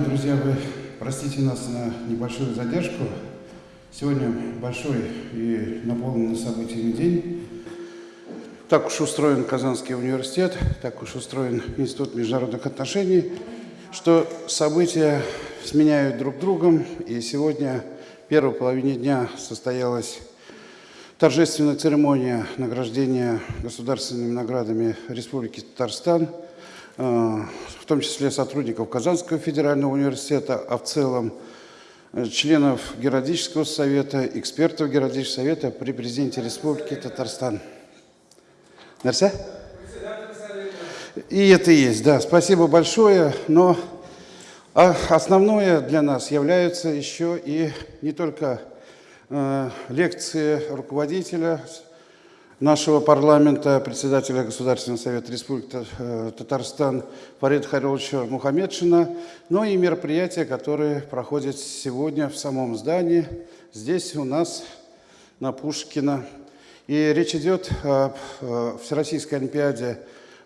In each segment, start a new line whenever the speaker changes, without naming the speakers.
Уважаемые друзья, вы простите нас на небольшую задержку. Сегодня большой и наполненный событиями день. Так уж устроен Казанский университет, так уж устроен Институт международных отношений, что события сменяют друг другом. И сегодня, в первой половине дня, состоялась торжественная церемония награждения государственными наградами Республики Татарстан – в том числе сотрудников Казанского федерального университета, а в целом э, членов Геродического совета, экспертов Геродического совета при президенте Республики Татарстан. Мерсе? И это есть, да. Спасибо большое. Но а основное для нас являются еще и не только э, лекции руководителя нашего парламента, председателя Государственного совета Республики э, Татарстан Фарида Хариловича Мухаммедшина, но и мероприятия, которые проходят сегодня в самом здании, здесь у нас на Пушкина. И речь идет о Всероссийской Олимпиаде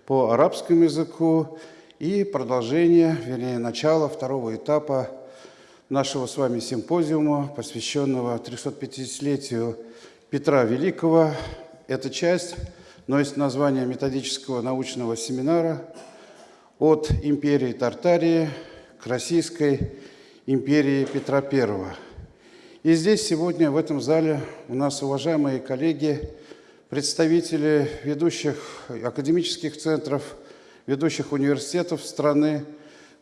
по арабскому языку и продолжение, вернее, начало второго этапа нашего с вами симпозиума, посвященного 350-летию Петра Великого, эта часть носит название методического научного семинара «От империи Тартарии к Российской империи Петра I». И здесь сегодня в этом зале у нас уважаемые коллеги, представители ведущих академических центров, ведущих университетов страны,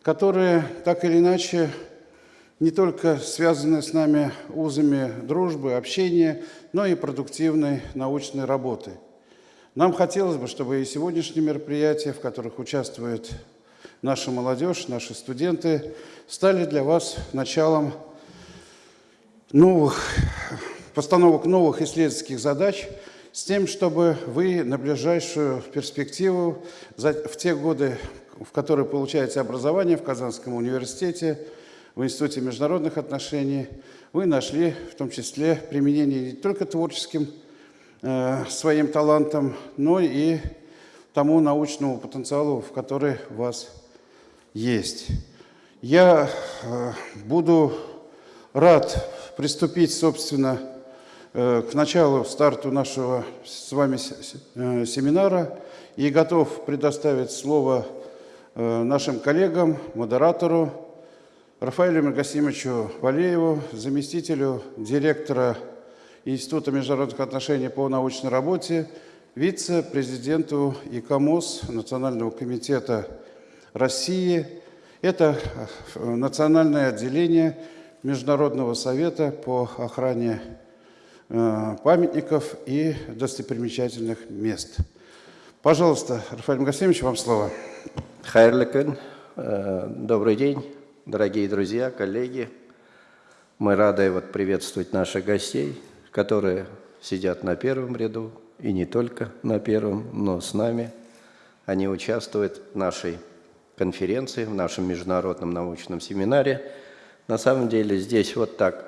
которые так или иначе не только связаны с нами узами дружбы, общения, но и продуктивной научной работы. Нам хотелось бы, чтобы и сегодняшние мероприятия, в которых участвует наша молодежь, наши студенты, стали для вас началом новых, постановок новых исследовательских задач с тем, чтобы вы на ближайшую перспективу, в те годы, в которые получаете образование в Казанском университете, в Институте международных отношений, вы нашли в том числе применение не только творческим э, своим талантом, но и тому научному потенциалу, в который у вас есть. Я э, буду рад приступить, собственно, э, к началу, старту нашего с вами э, семинара и готов предоставить слово э, нашим коллегам, модератору, Рафаэлю Мегасимовичу Валееву, заместителю директора Института международных отношений по научной работе, вице-президенту ИКОМОС Национального комитета России. Это э, национальное отделение Международного совета по охране э, памятников и достопримечательных мест. Пожалуйста, Рафаэль Магасимович, вам слово.
Хайрликен, э, добрый день дорогие друзья, коллеги. Мы рады вот приветствовать наших гостей, которые сидят на первом ряду, и не только на первом, но с нами. Они участвуют в нашей конференции, в нашем международном научном семинаре. На самом деле здесь вот так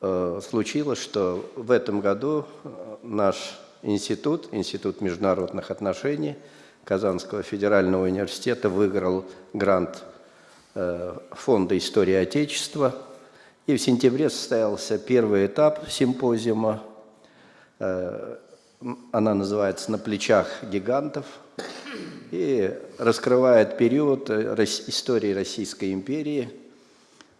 э, случилось, что в этом году э, наш институт, Институт международных отношений Казанского федерального университета выиграл грант Фонда истории Отечества. И в сентябре состоялся первый этап симпозиума. Э, она называется «На плечах гигантов» и раскрывает период э, истории Российской империи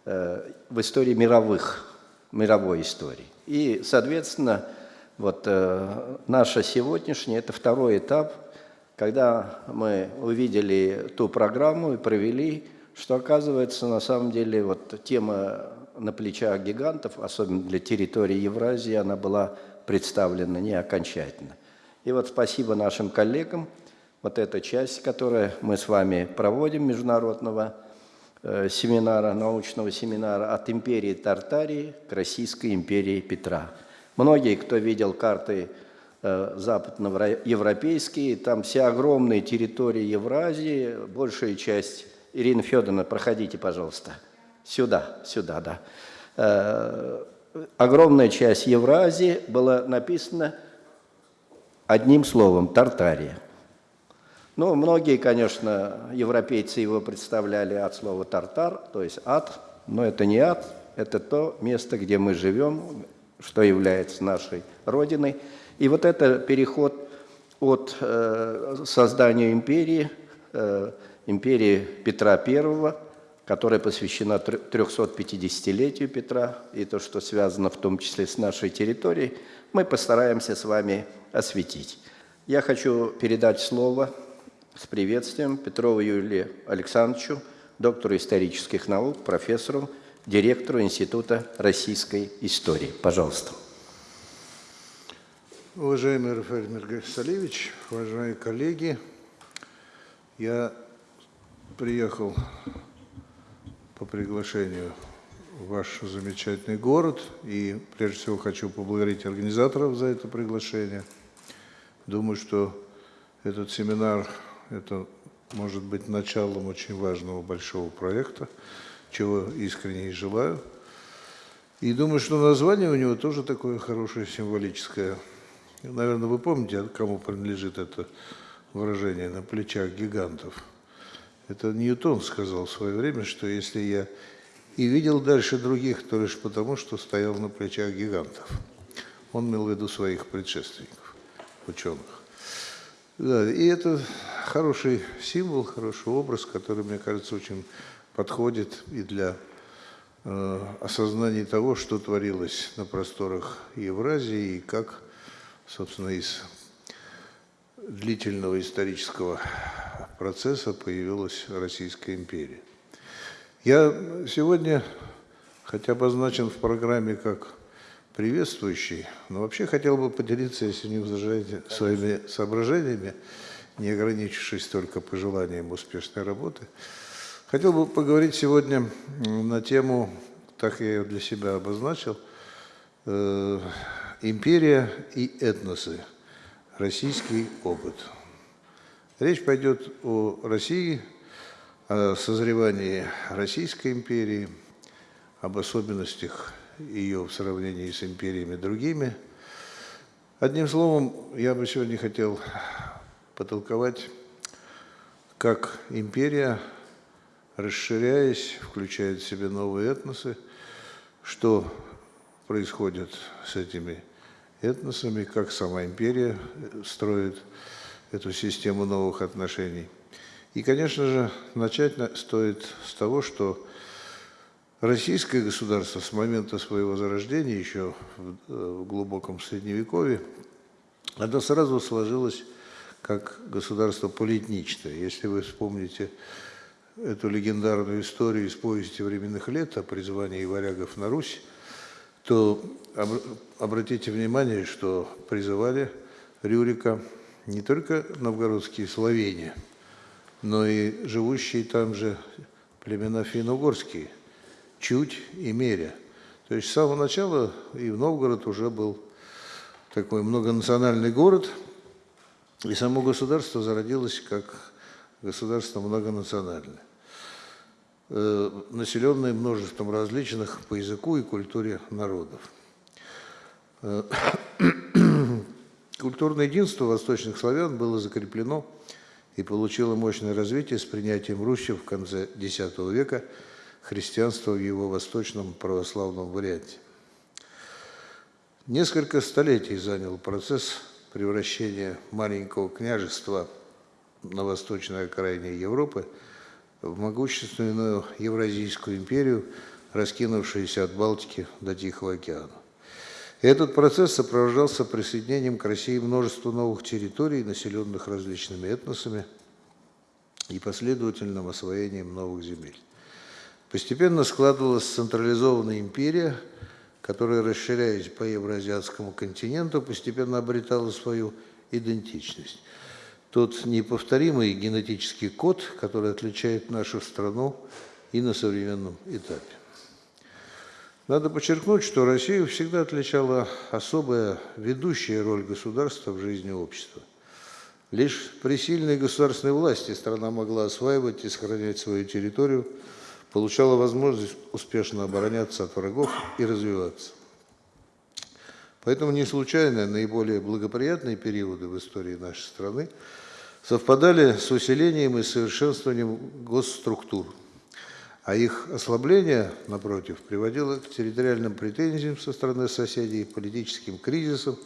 в истории мировых, мировой истории. И, соответственно, вот наша сегодняшняя – это второй этап, когда мы увидели ту программу и провели что оказывается на самом деле вот тема на плечах гигантов, особенно для территории Евразии, она была представлена не окончательно. И вот спасибо нашим коллегам, вот эта часть, которую мы с вами проводим, международного э, семинара, научного семинара от империи Тартарии к Российской империи Петра. Многие, кто видел карты э, западноевропейские, там все огромные территории Евразии, большая часть Ирина Федоровна, проходите, пожалуйста. Сюда, сюда, да. Э, огромная часть Евразии была написана одним словом – Тартария. Ну, многие, конечно, европейцы его представляли от слова «тартар», то есть «ад», но это не ад, это то место, где мы живем, что является нашей родиной. И вот это переход от э, создания империи, э, империи Петра I, которая посвящена 350-летию Петра, и то, что связано в том числе с нашей территорией, мы постараемся с вами осветить. Я хочу передать слово с приветствием Петрову Юлию Александровичу, доктору исторических наук, профессору, директору Института российской истории. Пожалуйста.
Уважаемый Рафаэль Миргасалевич, уважаемые коллеги, я приехал по приглашению в ваш замечательный город и прежде всего хочу поблагодарить организаторов за это приглашение. Думаю, что этот семинар – это может быть началом очень важного большого проекта – чего искренне и желаю. И думаю, что название у него тоже такое хорошее, символическое. Наверное, вы помните, кому принадлежит это выражение «на плечах гигантов». Это Ньютон сказал в свое время, что если я и видел дальше других, то лишь потому, что стоял на плечах гигантов. Он имел в виду своих предшественников, ученых. Да, и это хороший символ, хороший образ, который, мне кажется, очень подходит и для э, осознания того, что творилось на просторах Евразии и как, собственно, из длительного исторического процесса появилась Российская империя. Я сегодня, хотя обозначен в программе как приветствующий, но вообще хотел бы поделиться, если не возражаете, своими соображениями, не ограничившись только пожеланием успешной работы – Хотел бы поговорить сегодня на тему, так я ее для себя обозначил, э, «Империя и этносы. Российский опыт». Речь пойдет о России, о созревании Российской империи, об особенностях ее в сравнении с империями другими. Одним словом, я бы сегодня хотел потолковать, как империя – расширяясь, включает в себя новые этносы. Что происходит с этими этносами, как сама империя строит эту систему новых отношений. И, конечно же, начать стоит с того, что российское государство с момента своего зарождения, еще в глубоком Средневековье, оно сразу сложилось как государство полиэтничное. Если вы вспомните эту легендарную историю из повести временных лет о призвании варягов на Русь, то об, обратите внимание, что призывали Рюрика не только новгородские словени, но и живущие там же племена финно-угорские, Чуть и Меря. То есть с самого начала и в Новгород уже был такой многонациональный город, и само государство зародилось как государство многонациональное. Э, населенные множеством различных по языку и культуре народов. Культурное единство восточных славян было закреплено и получило мощное развитие с принятием Руси в конце X века христианства в его восточном православном варианте. Несколько столетий занял процесс превращения маленького княжества на восточной окраине Европы – в могущественную Евразийскую империю, раскинувшуюся от Балтики до Тихого океана. Этот процесс сопровождался присоединением к России множества новых территорий, населенных различными этносами, и последовательным освоением новых земель. Постепенно складывалась централизованная империя, которая, расширяясь по евроазиатскому континенту, постепенно обретала свою идентичность – тот неповторимый генетический код, который отличает нашу страну и на современном этапе. Надо подчеркнуть, что Россию всегда отличала особая ведущая роль государства в жизни общества. Лишь при сильной государственной власти страна могла осваивать и сохранять свою территорию, получала возможность успешно обороняться от врагов и развиваться. Поэтому не случайно наиболее благоприятные периоды в истории нашей страны совпадали с усилением и совершенствованием госструктур, а их ослабление, напротив, приводило к территориальным претензиям со стороны соседей, политическим кризисам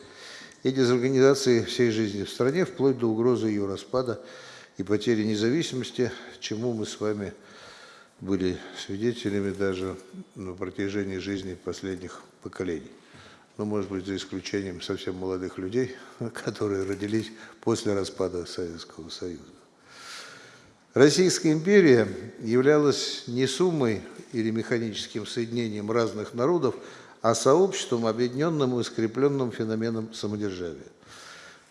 и дезорганизации всей жизни в стране, вплоть до угрозы ее распада и потери независимости, чему мы с вами были свидетелями даже на протяжении жизни последних поколений. Ну, может быть, за исключением совсем молодых людей, которые родились после распада Советского Союза. Российская империя являлась не суммой или механическим соединением разных народов, а сообществом, объединенным и скрепленным феноменом самодержавия.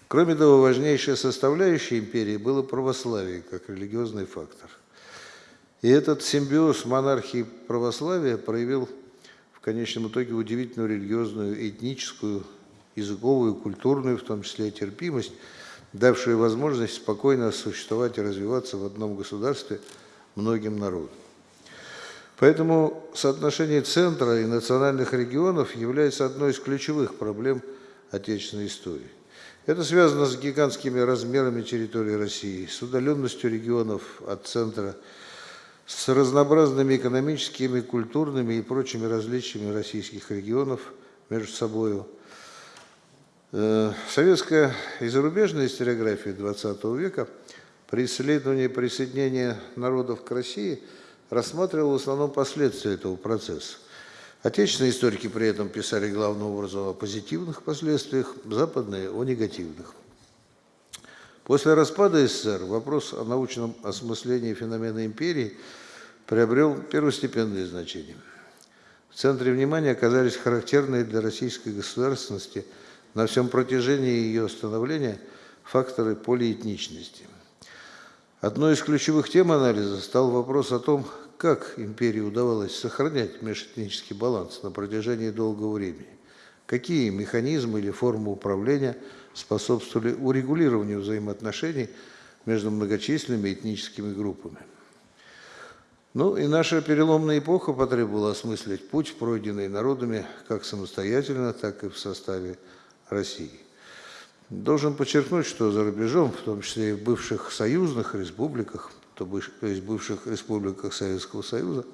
Кроме того, важнейшей составляющей империи было православие как религиозный фактор. И этот симбиоз монархии православия проявил в конечном итоге удивительную религиозную, этническую, языковую, культурную, в том числе терпимость, давшую возможность спокойно существовать и развиваться в одном государстве многим народам. Поэтому соотношение центра и национальных регионов является одной из ключевых проблем отечественной истории. Это связано с гигантскими размерами территории России, с удаленностью регионов от центра, с разнообразными экономическими, культурными и прочими различиями российских регионов между собой. Э, советская и зарубежная историография XX века при исследовании присоединения народов к России рассматривала в основном последствия этого процесса. Отечественные историки при этом писали главным образом о позитивных последствиях, западные – о негативных. После распада СССР вопрос о научном осмыслении феномена империи приобрел первостепенное значение. В центре внимания оказались характерные для российской государственности на всем протяжении ее становления факторы полиэтничности. Одной из ключевых тем анализа стал вопрос о том, как империи удавалось сохранять межэтнический баланс на протяжении долгого времени. Какие механизмы или формы управления способствовали урегулированию взаимоотношений между многочисленными этническими группами. Ну и наша переломная эпоха потребовала осмыслить путь, пройденный народами как самостоятельно, так и в составе России. Должен подчеркнуть, что за рубежом, в том числе и в бывших союзных республиках, то есть бывших республиках Советского Союза,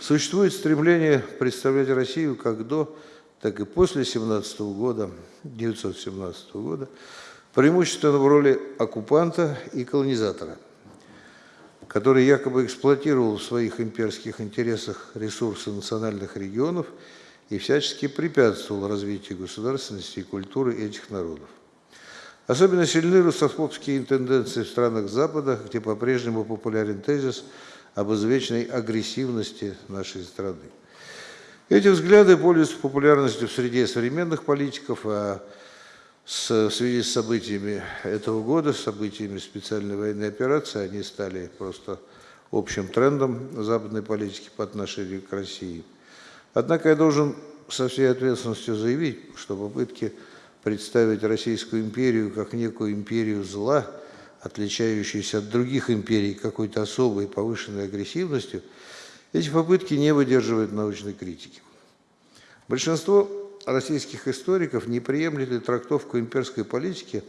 существует стремление представлять Россию как до, так и после 17 года, 1917 года, преимущественно в роли оккупанта и колонизатора – который якобы эксплуатировал в своих имперских интересах ресурсы национальных регионов и всячески препятствовал развитию государственности и культуры этих народов. Особенно сильны русофобские тенденции в странах Запада, где по-прежнему популярен тезис об извечной агрессивности нашей страны. Эти взгляды пользуются популярностью в среде современных политиков, а в связи с событиями этого года, событиями специальной военной операции, они стали просто общим трендом западной политики по отношению к России. Однако я должен со всей ответственностью заявить, что попытки представить Российскую империю как некую империю зла, отличающуюся от других империй какой-то особой повышенной агрессивностью, эти попытки не выдерживают научной критики. Большинство российских историков не приемлет трактовку имперской политики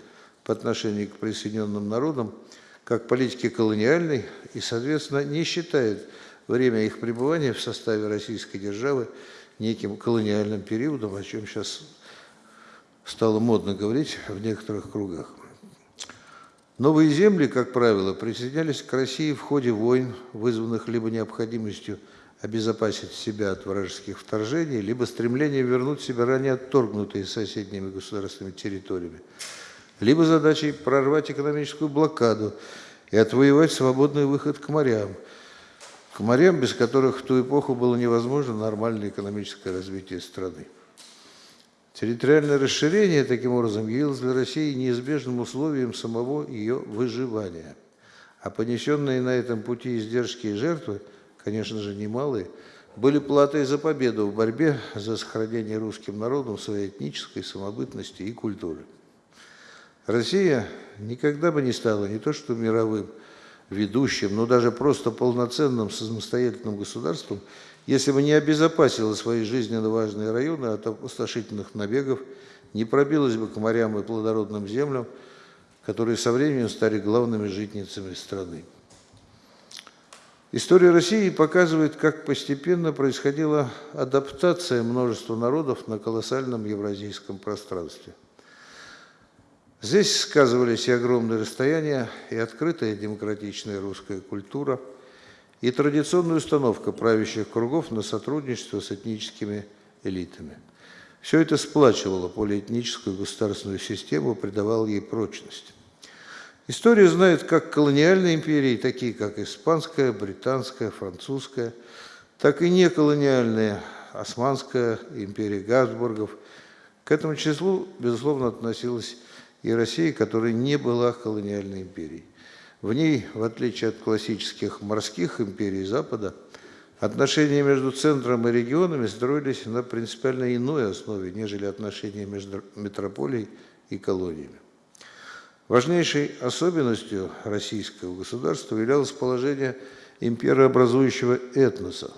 по отношению к присоединенным народам как политики колониальной и, соответственно, не считает время их пребывания в составе российской державы неким колониальным периодом, о чем сейчас стало модно говорить в некоторых кругах. Новые земли, как правило, присоединялись к России в ходе войн, вызванных либо необходимостью обезопасить себя от вражеских вторжений, либо стремление вернуть себе ранее отторгнутые соседними государственными территориями, либо задачей прорвать экономическую блокаду и отвоевать свободный выход к морям, к морям, без которых в ту эпоху было невозможно нормальное экономическое развитие страны. Территориальное расширение, таким образом, явилось для России неизбежным условием самого ее выживания, а понесенные на этом пути издержки и жертвы – конечно же, немалые, были платой за победу в борьбе за сохранение русским народом своей этнической самобытности и культуры. Россия никогда бы не стала не то что мировым ведущим, но даже просто полноценным самостоятельным государством, если бы не обезопасила свои жизненно важные районы от опустошительных набегов, не пробилась бы к морям и плодородным землям, которые со временем стали главными житницами страны. История России показывает, как постепенно происходила адаптация множества народов на колоссальном евразийском пространстве. Здесь сказывались и огромные расстояния, и открытая демократичная русская культура, и традиционная установка правящих кругов на сотрудничество с этническими элитами. Все это сплачивало полиэтническую государственную систему, придавало ей прочность. История знает как колониальные империи, такие как испанская, британская, французская, так и неколониальные, османская, империя Габсбургов. К этому числу, безусловно, относилась и Россия, которая не была колониальной империей. В ней, в отличие от классических морских империй Запада, отношения между центром и регионами строились на принципиально иной основе, нежели отношения между метрополией и колониями. Важнейшей особенностью российского государства являлось положение имперообразующего этноса,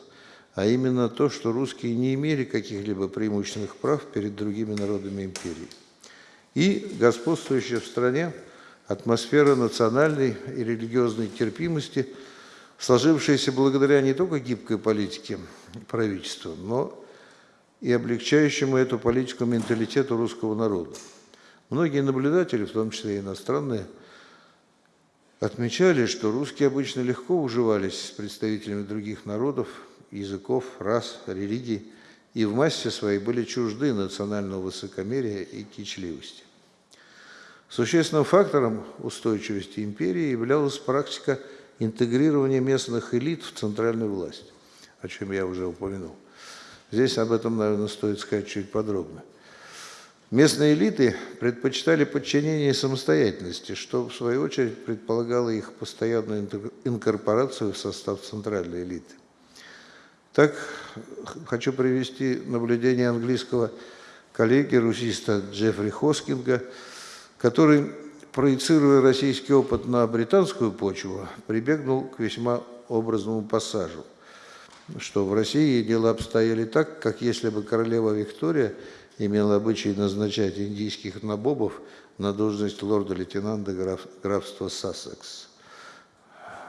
а именно то, что русские не имели каких-либо преимущественных прав перед другими народами империи. И господствующая в стране атмосфера национальной и религиозной терпимости, сложившаяся благодаря не только гибкой политике правительства, но и облегчающему эту политику менталитету русского народа. Многие наблюдатели, в том числе и иностранные, отмечали, что русские обычно легко уживались с представителями других народов, языков, рас, религий, и в массе своей были чужды национального высокомерия и кичливости. Существенным фактором устойчивости империи являлась практика интегрирования местных элит в центральную власть, о чем я уже упомянул. Здесь об этом, наверное, стоит сказать чуть подробно. Местные элиты предпочитали подчинение самостоятельности, что, в свою очередь, предполагало их постоянную инкорпорацию в состав центральной элиты. Так, хочу привести наблюдение английского коллеги, русиста Джеффри Хоскинга, который, проецируя российский опыт на британскую почву, прибегнул к весьма образному пассажу, что в России дела обстояли так, как если бы королева Виктория – имел обычай назначать индийских набобов на должность лорда-лейтенанта граф, графства Сассекс.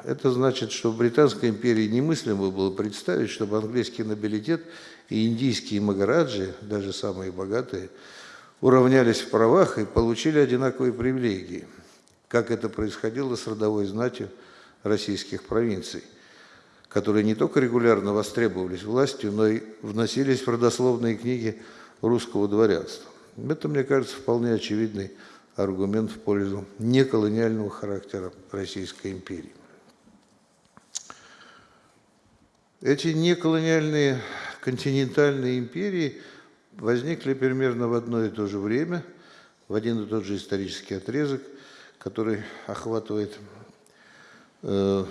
Это значит, что в Британской империи немыслимо было представить, чтобы английский нобилитет и индийские магараджи, даже самые богатые, уравнялись в правах и получили одинаковые привилегии, как это происходило с родовой знатью российских провинций, которые не только регулярно востребовались властью, но и вносились в родословные книги русского дворянства. Это, мне кажется, вполне очевидный аргумент в пользу неколониального характера Российской империи. Эти неколониальные континентальные империи возникли примерно в одно и то же время, в один и тот же исторический отрезок, который охватывает э,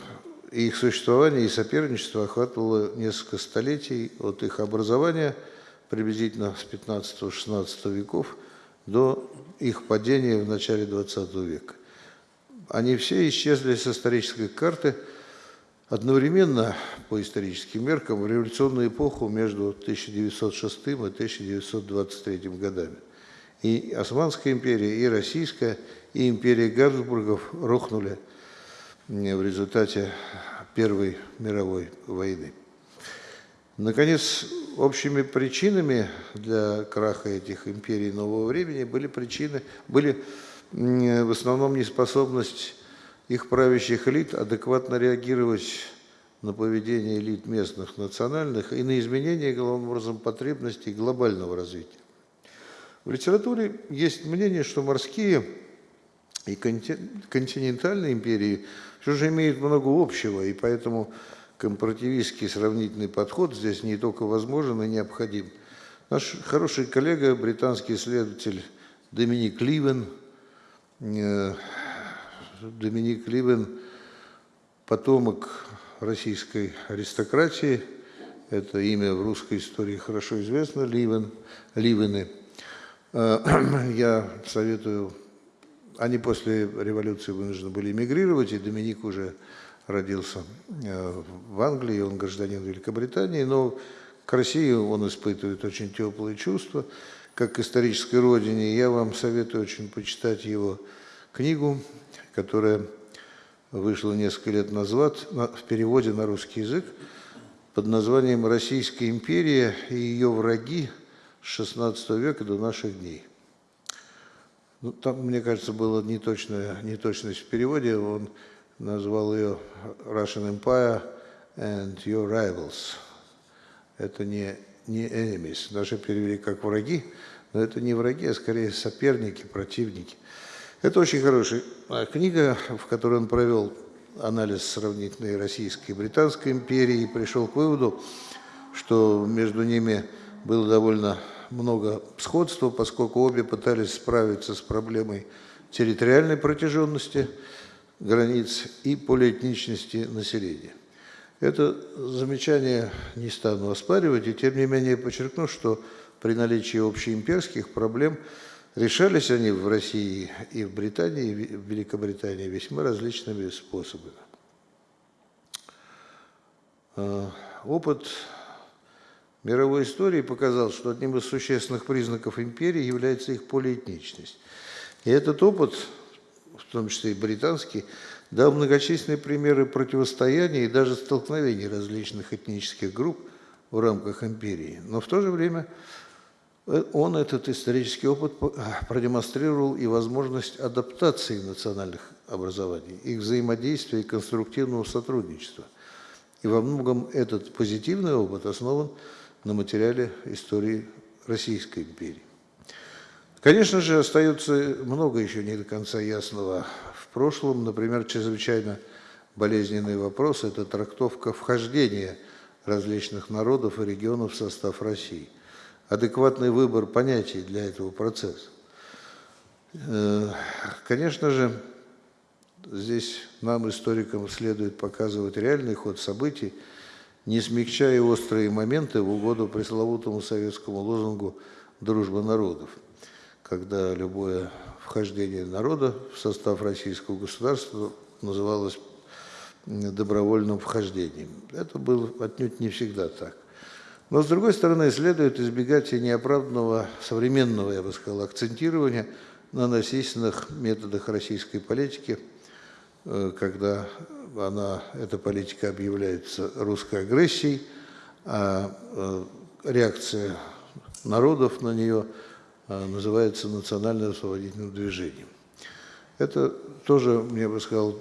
их существование и соперничество охватывало несколько столетий от их образования – приблизительно с 15-16 веков до их падения в начале 20 века. Они все исчезли с исторической карты одновременно по историческим меркам в революционную эпоху между 1906 и 1923 годами. И Османская империя, и Российская, и империя Габсбургов рухнули в результате Первой мировой войны. Наконец, общими причинами для краха этих империй нового времени были причины, были в основном неспособность их правящих элит адекватно реагировать на поведение элит местных, национальных и на изменения, главным образом, потребностей глобального развития. В литературе есть мнение, что морские и континентальные империи все же имеют много общего, и поэтому компаративистский сравнительный подход здесь не только возможен, и необходим. Наш хороший коллега, британский исследователь Доминик Ливен, э, Доминик Ливен, потомок российской аристократии, это имя в русской истории хорошо известно, Ливен, Ливены. Я советую, они после революции вынуждены были эмигрировать, и Доминик уже родился э, в Англии, он гражданин Великобритании, но к России он испытывает очень теплые чувства, как к исторической родине. Я вам советую очень почитать его книгу, которая вышла несколько лет назад на- в переводе на русский язык под названием «Российская империя и ее враги с XVI века до наших дней». Ну, там, мне кажется, была неточная, неточность в переводе. Он назвал ее Russian Empire and Your Rivals. Это не, не enemies. Даже перевели как враги, но это не враги, а скорее соперники, противники. Это очень хорошая а, книга, в которой он провел анализ сравнительной Российской и Британской империи и пришел к выводу, что между ними было довольно много сходства, поскольку обе пытались справиться с проблемой территориальной протяженности границ и полиэтничности населения. Это замечание не стану оспаривать, и тем не менее подчеркну, что при наличии общеимперских проблем решались они в России и в Британии, и в Великобритании весьма различными способами. Э, Опыт мировой истории показал, что одним из существенных признаков империи является их полиэтничность. И этот опыт, в том числе и британский, дал многочисленные примеры противостояния и даже столкновений различных этнических групп в рамках империи. Но в то же время он, этот исторический опыт, по- продемонстрировал и возможность адаптации национальных образований, их взаимодействия и конструктивного сотрудничества. И во многом этот позитивный опыт основан на материале истории Российской империи. Конечно же, остается много еще не до конца ясного в прошлом. Например, чрезвычайно болезненный вопрос – это трактовка вхождения различных народов и регионов в состав России. Адекватный выбор понятий для этого процесса. Э, Конечно же, здесь нам, историкам, следует показывать реальный ход событий, не смягчая острые моменты в угоду пресловутому советскому лозунгу «дружба народов», когда любое вхождение народа в состав российского государства называлось добровольным вхождением. Это было отнюдь не всегда так. Но, с другой стороны, следует избегать и неоправданного современного, я бы сказал, акцентирования на насильственных методах российской политики, э, когда она, эта политика объявляется русской агрессией, а э, реакция народов на нее э, называется национально-освободительным движением. Это тоже, мне бы сказал,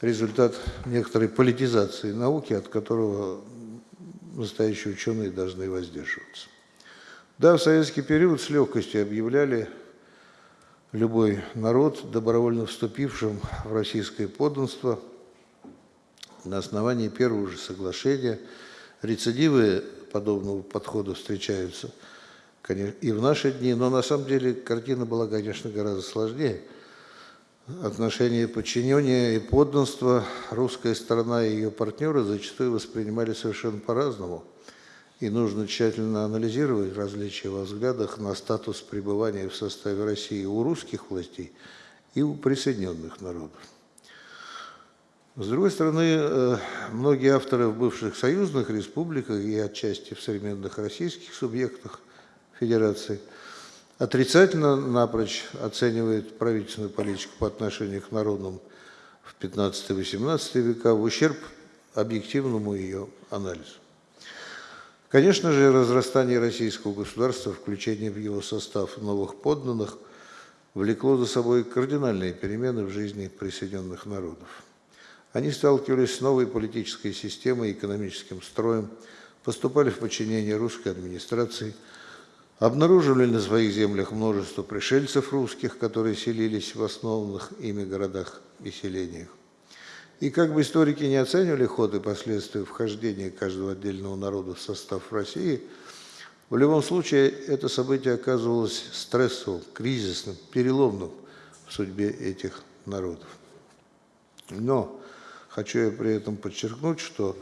результат некоторой политизации науки, от которого настоящие ученые должны воздерживаться. Да, в советский период с легкостью объявляли любой народ, добровольно вступившим в российское подданство на основании первого же соглашения. Рецидивы подобного подхода встречаются и в наши дни, но на самом деле картина была, конечно, гораздо сложнее. Отношения подчинения и подданства русская сторона и ее партнеры зачастую воспринимали совершенно по-разному. И нужно тщательно анализировать различия во взглядах на статус пребывания в составе России у русских властей и у присоединенных народов. С другой стороны, э, многие авторы в бывших союзных республиках и отчасти в современных российских субъектах Федерации отрицательно напрочь оценивают правительственную политику по отношению к народам в 15-18 века в ущерб объективному ее анализу. Конечно же, разрастание российского государства, включение в его состав новых подданных, влекло за собой кардинальные перемены в жизни присоединенных народов. Они сталкивались с новой политической системой экономическим строем, поступали в подчинение русской администрации, обнаруживали на своих землях множество пришельцев русских, которые селились в основанных ими городах и селениях. И как бы историки не оценивали ход и последствия вхождения каждого отдельного народа в состав России, в любом случае это событие оказывалось стрессовым, кризисным, переломным в судьбе этих народов. Но хочу я при этом подчеркнуть, что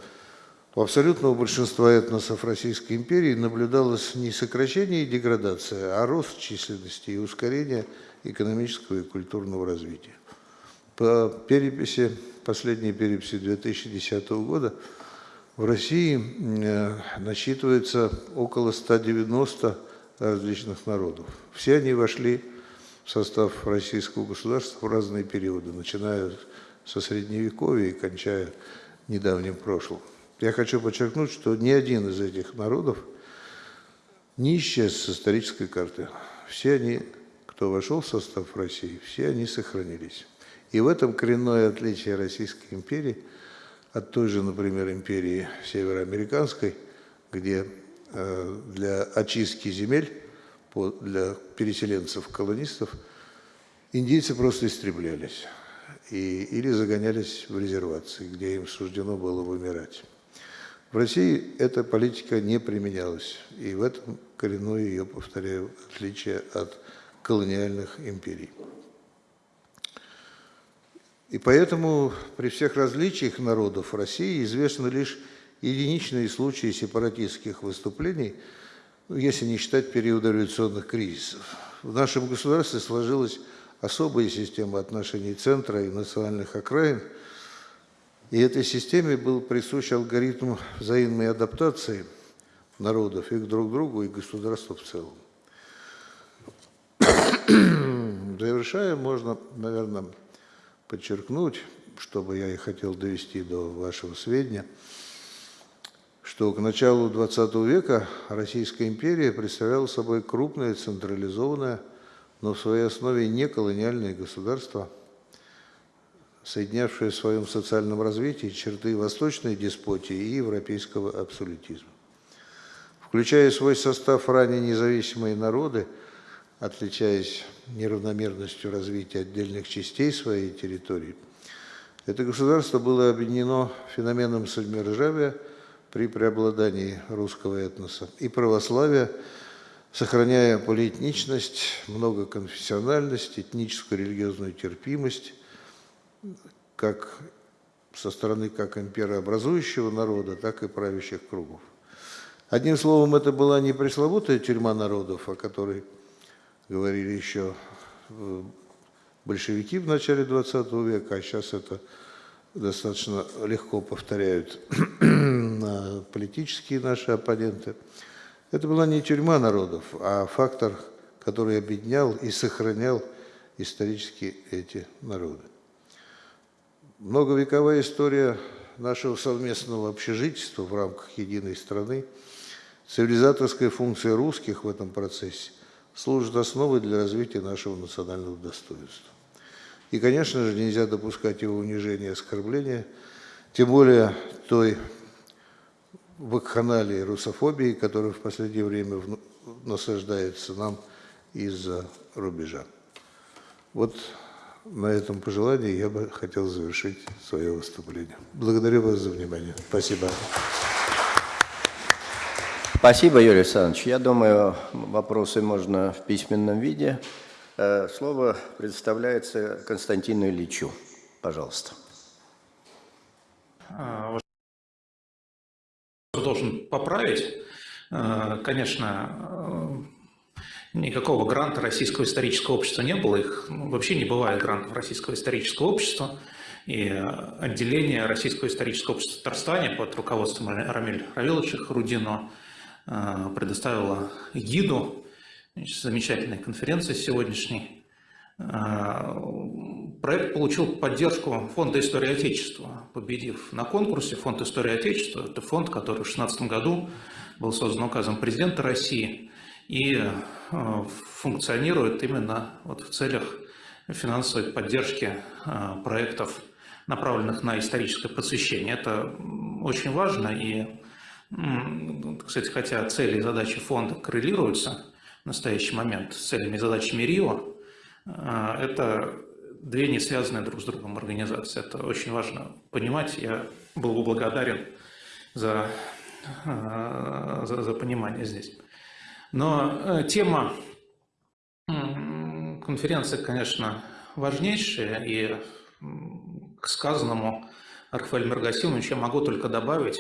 у абсолютного большинства этносов Российской империи наблюдалось не сокращение и деградация, а рост численности и ускорение экономического и культурного развития. По переписи, последней переписи 2010 года, в России э, насчитывается около 190 различных народов. Все они вошли в состав российского государства в разные периоды, начиная со Средневековья и кончая недавним прошлым. Я хочу подчеркнуть, что ни один из этих народов не исчез с исторической карты. Все они, кто вошел в состав России, все они сохранились. И в этом коренное отличие Российской империи от той же, например, империи североамериканской, где э, для очистки земель, для переселенцев-колонистов, индейцы просто истреблялись и, или загонялись в резервации, где им суждено было вымирать. В России эта политика не применялась, и в этом коренное ее, повторяю, отличие от колониальных империй. И поэтому при всех различиях народов России известны лишь единичные случаи сепаратистских выступлений, если не считать периода революционных кризисов. В нашем государстве сложилась особая система отношений центра и национальных окраин – и этой системе был присущ алгоритм взаимной адаптации народов и друг к другу, и государству в целом. Завершая, можно, наверное, подчеркнуть, чтобы я и хотел довести до вашего сведения, что к началу XX века Российская империя представляла собой крупное, централизованное, но в своей основе не колониальное государство – соединявшая в своем социальном развитии черты восточной деспотии и европейского абсолютизма. Включая свой состав ранее независимые народы, отличаясь неравномерностью развития отдельных частей своей территории, это государство было объединено феноменом самодержавия при преобладании русского этноса и православия, сохраняя полиэтничность, многоконфессиональность, этническую религиозную терпимость, как со стороны как имперообразующего народа, так и правящих кругов. Одним словом, это была не пресловутая тюрьма народов, о которой говорили еще э, большевики в начале XX века, а сейчас это достаточно легко повторяют политические наши оппоненты. Это была не тюрьма народов, а фактор, который объединял и сохранял исторически эти народы. Многовековая история нашего совместного общежительства в рамках единой страны, цивилизаторская функция русских в этом процессе служит основой для развития нашего национального достоинства. И, конечно же, нельзя допускать его унижения и оскорбления, тем более той вакханалии русофобии, которая в последнее время насаждается нам из-за рубежа. Вот на этом пожелании я бы хотел завершить свое выступление. Благодарю вас за внимание. Спасибо.
Спасибо, Юрий Александрович. Я думаю, вопросы можно в письменном виде. Э, слово предоставляется Константину Ильичу. Пожалуйста.
А, должен поправить. Э, конечно, Никакого гранта Российского исторического общества не было, их ну, вообще не бывает грантов Российского исторического общества. И отделение Российского исторического общества в Татарстане под руководством Рамиль Равиловича Рудино э, предоставило гиду замечательной конференции сегодняшней. Э, проект получил поддержку Фонда истории Отечества, победив на конкурсе. Фонд истории Отечества – это фонд, который в 2016 году был создан указом президента России и э, функционирует именно вот в целях финансовой поддержки э, проектов, направленных на историческое просвещение. Это очень важно, и, кстати, хотя цели и задачи фонда коррелируются в настоящий момент с целями и задачами РИО, э, это две не связанные друг с другом организации. Это очень важно понимать. Я был бы благодарен за, за, за понимание здесь. Но э, тема конференции, конечно, важнейшая, и к сказанному Рафаэлем Маргасимовичу я могу только добавить,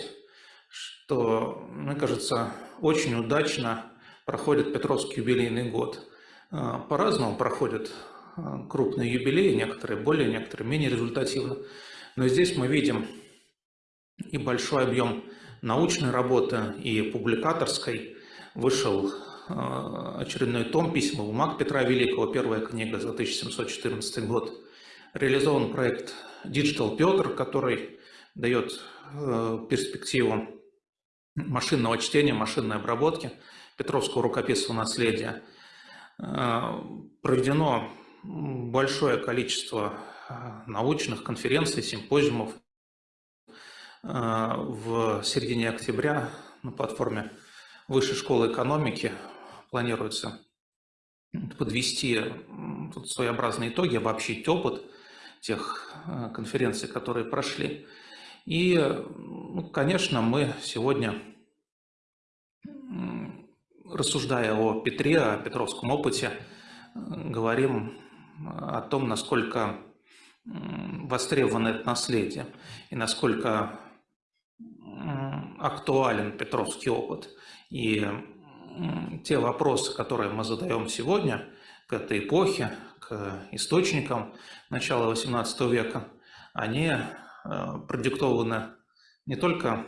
что, мне кажется, очень удачно проходит Петровский юбилейный год. Э, по-разному проходят э, крупные юбилеи, некоторые более, некоторые менее результативно. Но здесь мы видим и большой объем научной работы, и публикаторской, вышел э, очередной том «Письма бумаг Петра Великого», первая книга за 1714 год. Реализован проект Digital Петр, который дает э, перспективу машинного чтения, машинной обработки Петровского рукописного наследия. Проведено большое количество научных конференций, симпозиумов. В середине октября на платформе Высшей школы экономики планируется подвести тут своеобразные итоги, обобщить опыт тех э, конференций, которые прошли. И, ну, конечно, мы сегодня, рассуждая о Петре, о петровском опыте, э, говорим о том, насколько востребовано это наследие и насколько актуален петровский опыт. И те вопросы, которые мы задаем сегодня к этой эпохе, к источникам начала XVIII века, они э, продиктованы не только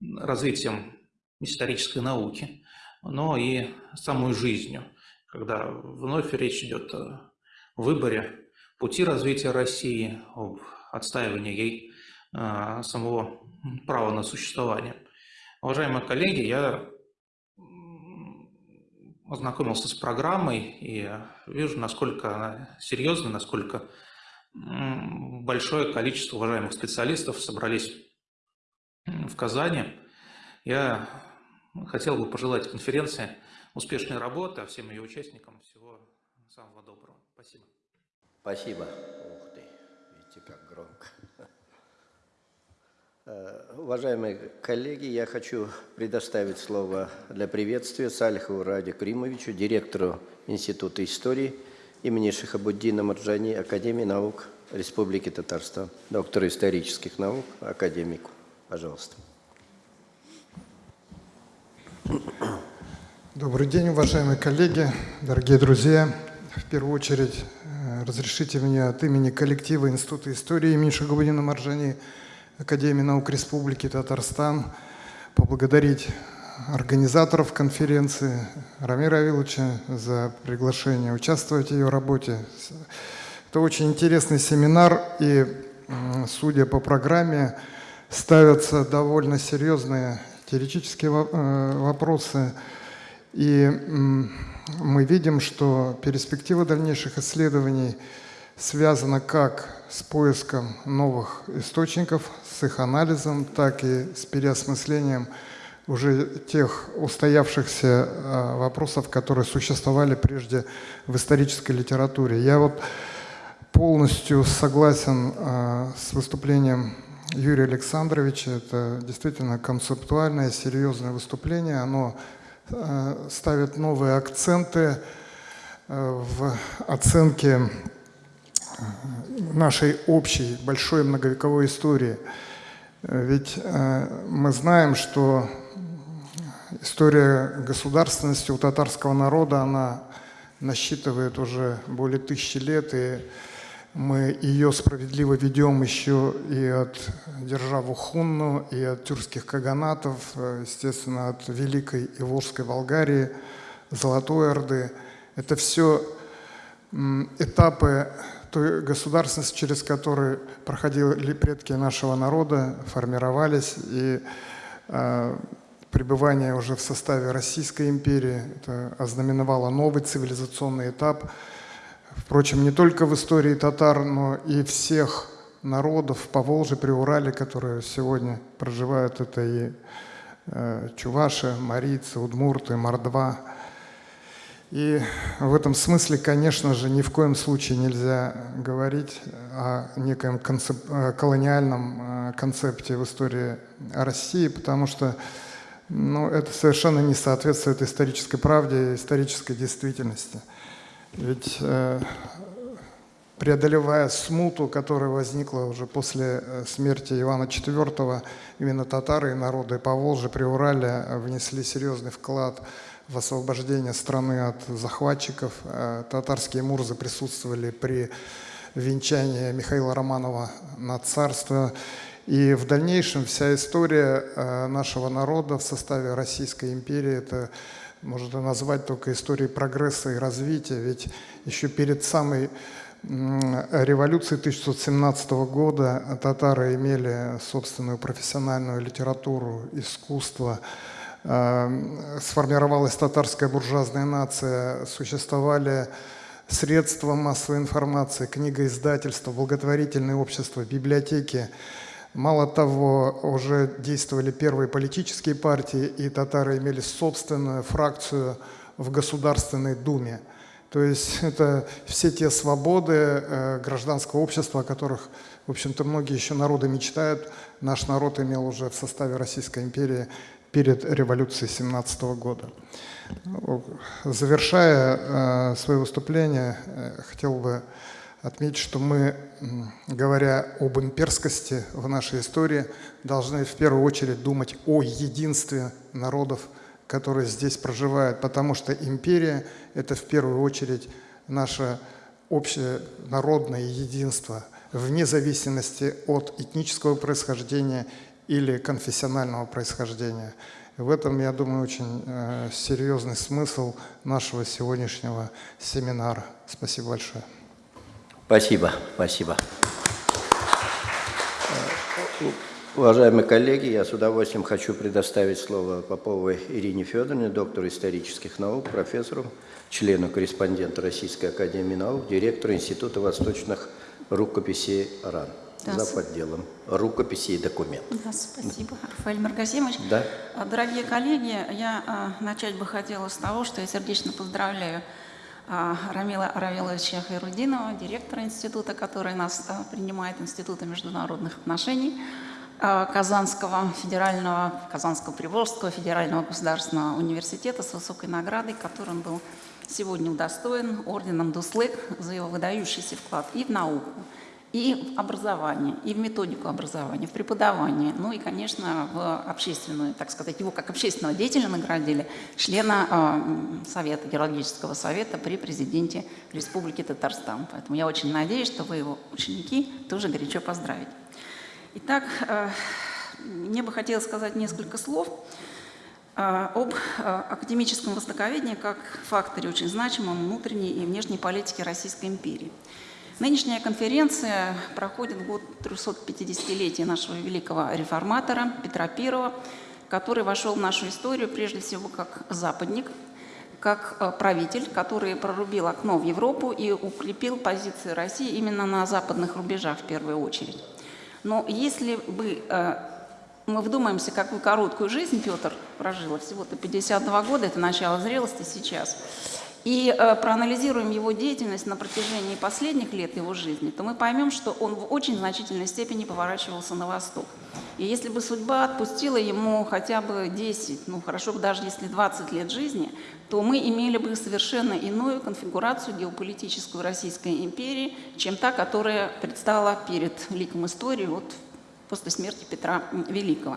развитием исторической науки, но и самой жизнью, когда вновь речь идет о выборе пути развития России, об отстаивании ей э, самого права на существование. Уважаемые коллеги, я ознакомился с программой и вижу, насколько она серьезная, насколько большое количество уважаемых специалистов собрались в Казани. Я хотел бы пожелать конференции успешной работы, а всем ее участникам всего самого доброго. Спасибо.
Спасибо. Ух ты, видите, как громко. Э, уважаемые коллеги, я хочу предоставить слово для приветствия Сальхову Раде Кримовичу, директору Института истории имени Шихабуддина Марджани, Академии наук Республики Татарстан, доктору исторических наук, академику. Пожалуйста.
Добрый день, уважаемые коллеги, дорогие друзья. В первую очередь, э, разрешите мне от имени коллектива Института истории имени Шахабуддина Марджани – Академии наук Республики Татарстан, поблагодарить организаторов конференции Рамира Авиловича за приглашение участвовать в ее работе. Это очень интересный семинар, и, судя по программе, ставятся довольно серьезные теоретические э, вопросы. И мы видим, что перспектива дальнейших исследований связана как с поиском новых источников, с их анализом, так и с переосмыслением уже тех устоявшихся а, вопросов, которые существовали прежде в исторической литературе. Я вот полностью согласен а, с выступлением Юрия Александровича. Это действительно концептуальное, серьезное выступление. Оно а, ставит новые акценты в оценке нашей общей большой многовековой истории. Ведь э, мы знаем, что история государственности у татарского народа, она насчитывает уже более тысячи лет, и мы ее справедливо ведем еще и от державы Хунну, и от тюркских каганатов, э, естественно, от Великой и Волжской Болгарии, Золотой Орды. Это все этапы той государственности, через которую проходили предки нашего народа, формировались, и э, пребывание уже в составе Российской империи это ознаменовало новый цивилизационный этап. Впрочем, не только в истории татар, но и всех народов по Волжье, при Урале, которые сегодня проживают, это и э, чуваши, марийцы, удмурты, мордва – и в этом смысле, конечно же, ни в коем случае нельзя говорить о неком концеп... колониальном э, концепте в истории России, потому что ну, это совершенно не соответствует исторической правде и исторической действительности. Ведь э, преодолевая смуту, которая возникла уже после э, смерти Ивана IV, именно татары и народы по Волжье, при Урале внесли серьезный вклад в освобождение страны от захватчиков. Э, татарские мурзы присутствовали при венчании Михаила Романова на царство. И в дальнейшем вся история э, нашего народа в составе Российской империи – это можно назвать только историей прогресса и развития. Ведь еще перед самой революцией 1917 года татары имели собственную профессиональную литературу, искусство, сформировалась татарская буржуазная нация, существовали средства массовой информации, книгоиздательства, благотворительные общества, библиотеки. Мало того, уже действовали первые политические партии, и татары имели собственную фракцию в Государственной Думе. То есть это все те свободы э, гражданского общества, о которых, в общем-то, многие еще народы мечтают. Наш народ имел уже в составе Российской империи перед революцией 17 года. Завершая э, свое выступление, э, хотел бы отметить, что мы, говоря об имперскости в нашей истории, должны в первую очередь думать о единстве народов, которые здесь проживают, потому что империя – это в первую очередь наше общее народное единство, вне зависимости от этнического происхождения или конфессионального происхождения. В этом, я думаю, очень э, серьезный смысл нашего сегодняшнего семинара. Спасибо большое.
Спасибо, спасибо. Уважаемые коллеги, я с удовольствием хочу предоставить слово Поповой Ирине Федоровне, доктору исторических наук, профессору, члену корреспондента Российской Академии Наук, директору Института восточных рукописей РАН да. зав. отделом рукописи и документов.
Да, спасибо, Рафаэль Маргазимович.
Да.
А, дорогие коллеги, я а, начать бы хотела с того, что я сердечно поздравляю а, Рамила Равиловича Хайрудинова, директора института, который нас принимает, Института международных отношений Казанского федерального, Казанского Приволжского федерального государственного университета с высокой наградой, которым был сегодня удостоен орденом Дуслык за его выдающийся вклад и в науку, и в образование, и в методику образования, в преподавание, ну и, конечно, в общественную, так сказать, его как общественного деятеля наградили, члена э, Совета, Геологического совета при президенте Республики Татарстан. Поэтому я очень надеюсь, что вы его ученики тоже горячо поздравите. Итак, э, мне бы хотелось сказать несколько слов э, об академическом востоковедении как факторе очень значимом внутренней и внешней политики Российской империи. Нынешняя конференция проходит в год 350-летия нашего великого реформатора Петра I, который вошел в нашу историю прежде всего как западник, как э, правитель, который прорубил окно в Европу и укрепил позиции России именно на западных рубежах в первую очередь. Но если бы э, мы вдумаемся, какую короткую жизнь Петр прожил, всего-то 52 года, это начало зрелости сейчас, и э, проанализируем его деятельность на протяжении последних лет его жизни, то мы поймем, что он в очень значительной степени поворачивался на восток. И если бы судьба отпустила ему хотя бы 10, ну хорошо бы даже если 20 лет жизни, то мы имели бы совершенно иную конфигурацию геополитическую Российской империи, чем та, которая предстала перед ликом истории вот после смерти Петра Великого.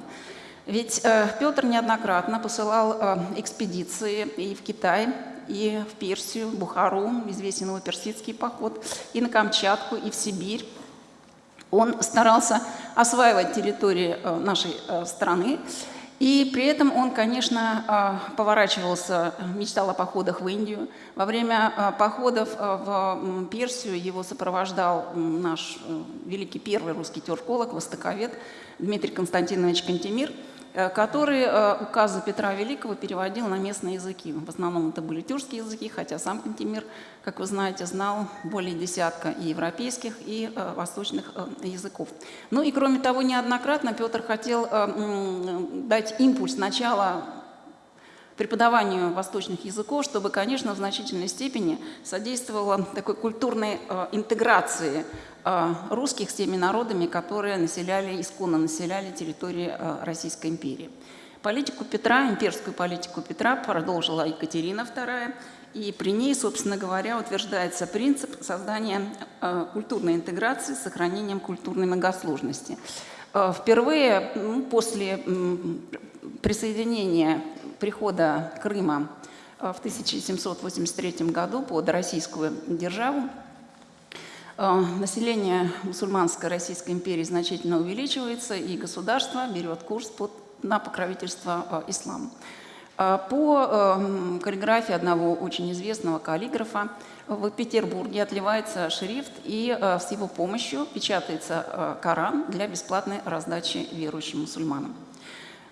Ведь э, Петр неоднократно посылал э, экспедиции и в Китай, и в Персию, Бухару, известен его персидский поход, и на Камчатку, и в Сибирь. Он старался осваивать территории э, нашей э, страны, и при этом он, конечно, э, поворачивался, мечтал о походах в Индию. Во время походов в Персию его сопровождал наш великий первый русский теорколог, востоковед Дмитрий Константинович Кантемир – который э, указы Петра Великого переводил на местные языки. В основном это были тюркские языки, хотя сам Кантемир, как вы знаете, знал более десятка и европейских, и э, восточных языков. Ну и кроме того, неоднократно Петр хотел дать импульс начала преподаванию восточных языков, чтобы, конечно, в значительной степени содействовало такой культурной интеграции Э, русских с теми народами, которые населяли, исконно населяли территории э, Российской империи. Политику Петра, имперскую политику Петра продолжила Екатерина II, и при ней, собственно говоря, утверждается принцип создания э, культурной интеграции с сохранением культурной многосложности. Впервые ну, после присоединения прихода Крыма в 1783 году под российскую державу Э, население мусульманской Российской империи значительно увеличивается, и государство берет курс под, на покровительство э, ислама. А По э, каллиграфии одного очень известного каллиграфа в Петербурге отливается шрифт, и э, с его помощью печатается э, Коран для бесплатной раздачи верующим мусульманам.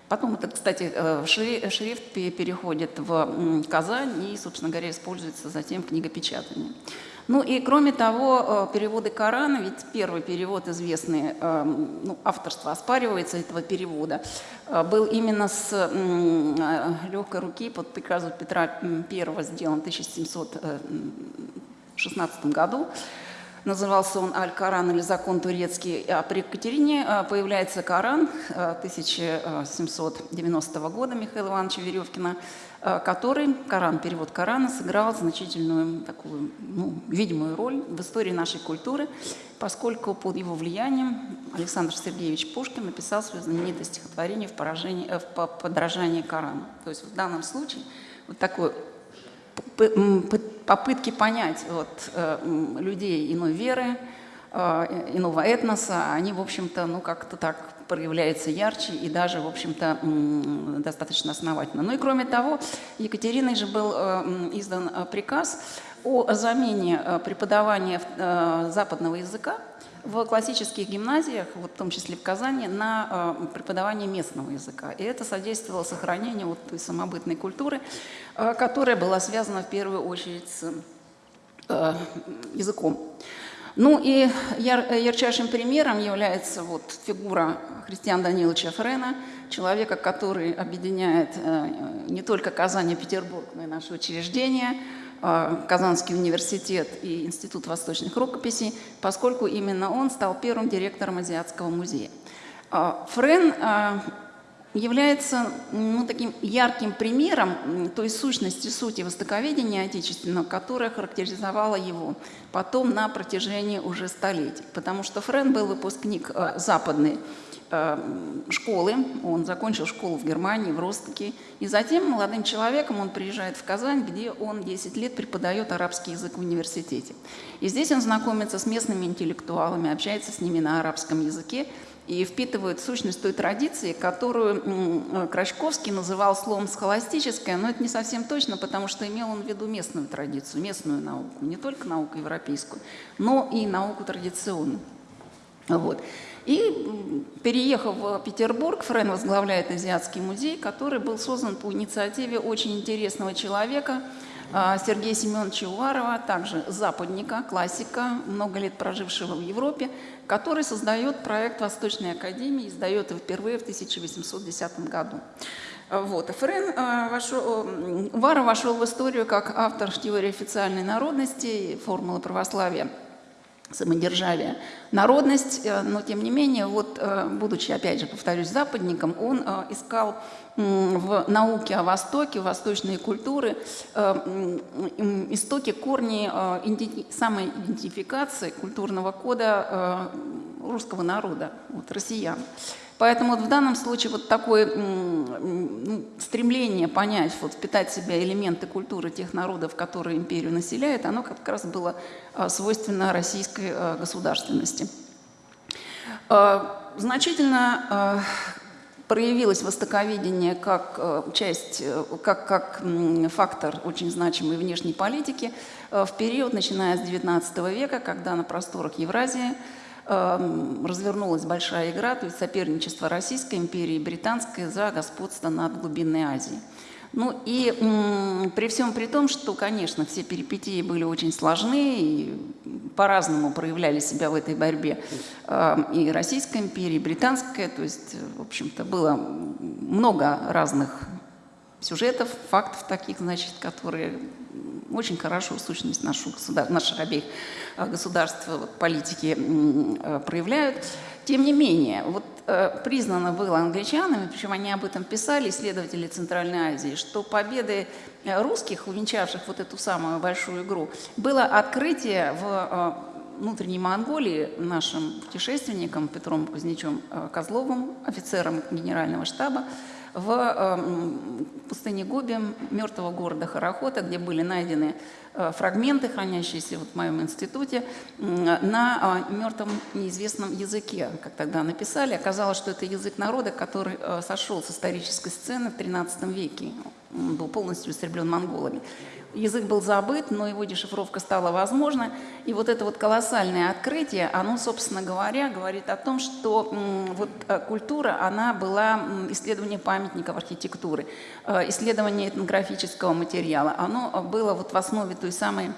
Потом это, кстати, э, шри- шрифт пе- переходит в Казань и, собственно говоря, используется затем в книгопечатании. Ну и кроме того, э, переводы Корана, ведь первый перевод известный, э, ну, авторство оспаривается этого перевода, был именно с легкой руки под приказом Петра I сделан в 1716 году. Назывался он «Аль-Коран» или «Закон турецкий». А при Екатерине э, появляется Коран э, 1790 года Михаила Ивановича Веревкина, э, который, Коран, перевод Корана, сыграл значительную такую, ну, видимую роль в истории нашей культуры, поскольку под его влиянием Александр Сергеевич Пушкин написал свое знаменитое стихотворение в, поражении, э, в по- подражании Корану. То есть в данном случае вот такой попытки понять вот, э, людей иной веры, э, иного этноса, они, в общем-то, ну, как-то так проявляются ярче и даже, в общем-то, достаточно основательно. Ну и кроме того, Екатериной же был э, издан приказ о замене э, преподавания э, западного языка в классических гимназиях, вот в том числе в Казани, на э, преподавание местного языка. И это содействовало сохранению вот той самобытной культуры, которая была связана в первую очередь с языком. Ну и яр- ярчайшим примером является вот фигура Христиана Даниловича Френа, человека, который объединяет не только Казань и Петербург, но и наши учреждения, Казанский университет и Институт восточных рукописей, поскольку именно он стал первым директором Азиатского музея. Э, Френ э, является ну, таким ярким примером той сущности, сути востоковедения отечественного, которая характеризовала его потом на протяжении уже столетий. Потому что Френ был выпускник э, западной э, школы, он закончил школу в Германии, в Ростоке, и затем молодым человеком он приезжает в Казань, где он 10 лет преподает арабский язык в университете. И здесь он знакомится с местными интеллектуалами, общается с ними на арабском языке, и впитывают сущность той традиции, которую м, Крачковский называл словом «схоластическое», но это не совсем точно, потому что имел он в виду местную традицию, местную науку, не только науку европейскую, но и науку традиционную. Вот. И переехав в Петербург, Френ возглавляет Азиатский музей, который был создан по инициативе очень интересного человека, а, Сергея Семеновича Уварова, также западника, классика, много лет прожившего в Европе, который создает проект Восточной Академии, издает его впервые в 1810 году. А, Вот. Френ а, вошел, Уваров вошел в историю как автор теории официальной народности, формулы православия самодержавия, народность, э, но тем не менее, вот, э, будучи, опять же, повторюсь, западником, он э, искал в науке о Востоке, восточные культуры, истоки, корни иденти- самоидентификации культурного кода русского народа, вот, россиян. Поэтому вот в данном случае вот такое стремление понять, вот, впитать в себя элементы культуры тех народов, которые империю населяют, оно как раз было а, свойственно российской а, государственности. А, Значительно проявилось востоковедение как часть, э, как, как фактор очень значимой внешней политики в период, начиная с XIX века, когда на просторах Евразии развернулась большая игра, то есть соперничество Российской империи и Британской за господство над глубинной Азией. Ну и при всем при том, что, конечно, все перипетии были очень сложны и по-разному проявляли себя в этой борьбе э, и Российская империя, и Британская, то есть, в общем-то, было много разных сюжетов, фактов таких, значит, которые очень хорошо сущность нашу государ... наших обеих э, государств вот, политики э, проявляют. Тем не менее, вот э, признано было англичанами, причем они об этом писали, исследователи Центральной Азии, что победы э, русских, увенчавших вот эту самую большую игру, было открытие в э, внутренней Монголии нашим путешественникам Петром Кузнечем э, Козловым, офицером генерального штаба, в э, пустыне Гоби, мертвого города Харахота, где были найдены э, фрагменты, хранящиеся вот в моем институте, на э, мертвом неизвестном языке, как тогда написали. Оказалось, что это язык народа, который э, сошел с исторической сцены в XIII веке. м, был полностью истреблен монголами. Язык был забыт, но его дешифровка стала возможна. И вот это вот колоссальное открытие, оно, собственно говоря, говорит о том, что вот э, культура, она была исследование памятников архитектуры, э, исследование этнографического материала. Оно э, было вот в основе той самой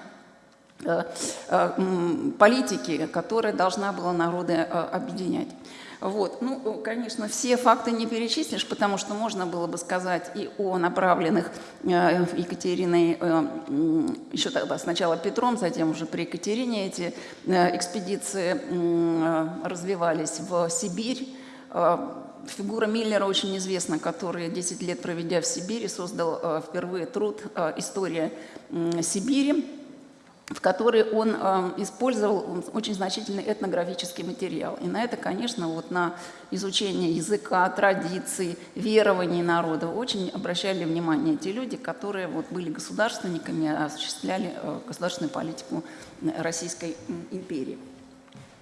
политики, которая должна была народы объединять. Вот. Ну, конечно, все факты не перечислишь, потому что можно было бы сказать и о направленных э, Екатериной, э, еще тогда сначала Петром, затем уже при Екатерине эти э, экспедиции развивались в Сибирь. Фигура Миллера очень известна, который 10 лет проведя в Сибири, создал впервые труд «История Сибири», в которой он э, использовал очень значительный этнографический материал. И на это, конечно, вот на изучение языка, традиций, верований народа очень обращали внимание те люди, которые вот были государственниками, осуществляли э, государственную политику Российской империи.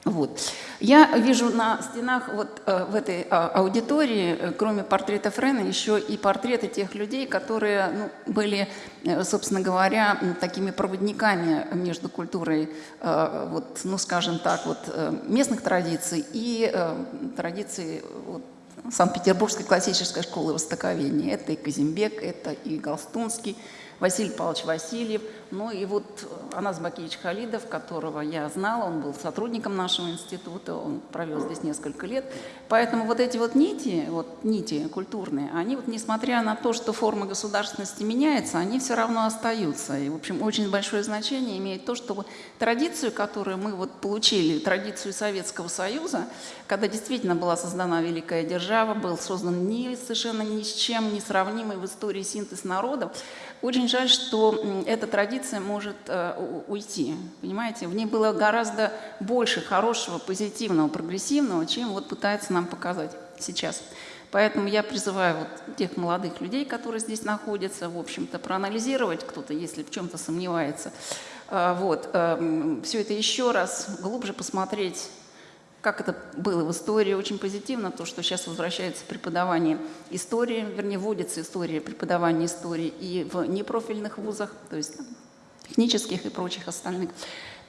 Вот. Я вижу на стенах вот э, в этой а, аудитории, э, кроме портрета Френа, еще и портреты тех людей, которые ну, были, э, собственно говоря, такими проводниками между культурой, вот, ну, скажем так, вот, местных традиций и традиций вот, Санкт-Петербургской классической школы востоковедения. Это и Казимбек, это и Галстунский, Василий Павлович Васильев, ну и вот Анас Бакевич Халидов, которого я знала, он был сотрудником нашего института, он провел здесь несколько лет. Поэтому вот эти вот нити, вот нити культурные, они вот несмотря на то, что форма государственности меняется, они все равно остаются. И, в общем, очень большое значение имеет то, что вот традицию, которую мы вот получили, традицию Советского Союза, когда действительно была создана великая держава, был создан ни, совершенно ни с чем не сравнимый в истории синтез народов, очень жаль, что эта традиция может э, уйти. Понимаете, в ней было гораздо больше хорошего, позитивного, прогрессивного, чем вот пытается нам показать сейчас. Поэтому я призываю вот тех молодых людей, которые здесь находятся, в общем-то, проанализировать кто-то, если в чем-то сомневается. А, Вот, все это еще раз глубже посмотреть как это было в истории, очень позитивно, то, что сейчас возвращается преподавание истории, вернее, вводится история преподавания истории и в непрофильных вузах, то есть там, технических и прочих остальных.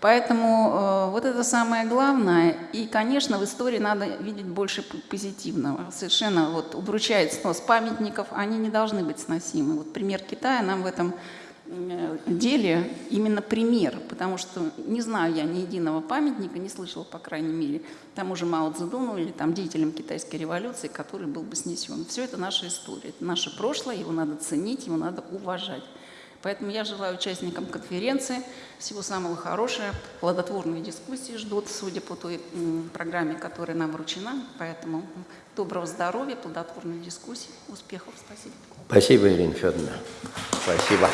Поэтому э, вот это самое главное. И, конечно, в истории надо видеть больше позитивного. Совершенно вот удручает снос памятников, они не должны быть сносимы. Вот пример Китая нам в этом деле именно пример, потому что не знаю я ни единого памятника, не слышала, по крайней мере, тому же Мао Цзэдуну или там деятелям китайской революции, который был бы снесен. Все это наша история, это наше прошлое, его надо ценить, его надо уважать. Поэтому я желаю участникам конференции всего самого хорошего, плодотворные дискуссии ждут, судя по той программе, которая нам вручена. Поэтому доброго здоровья, плодотворной дискуссии, успехов. Спасибо.
Спасибо, Ирина Федоровна. Спасибо.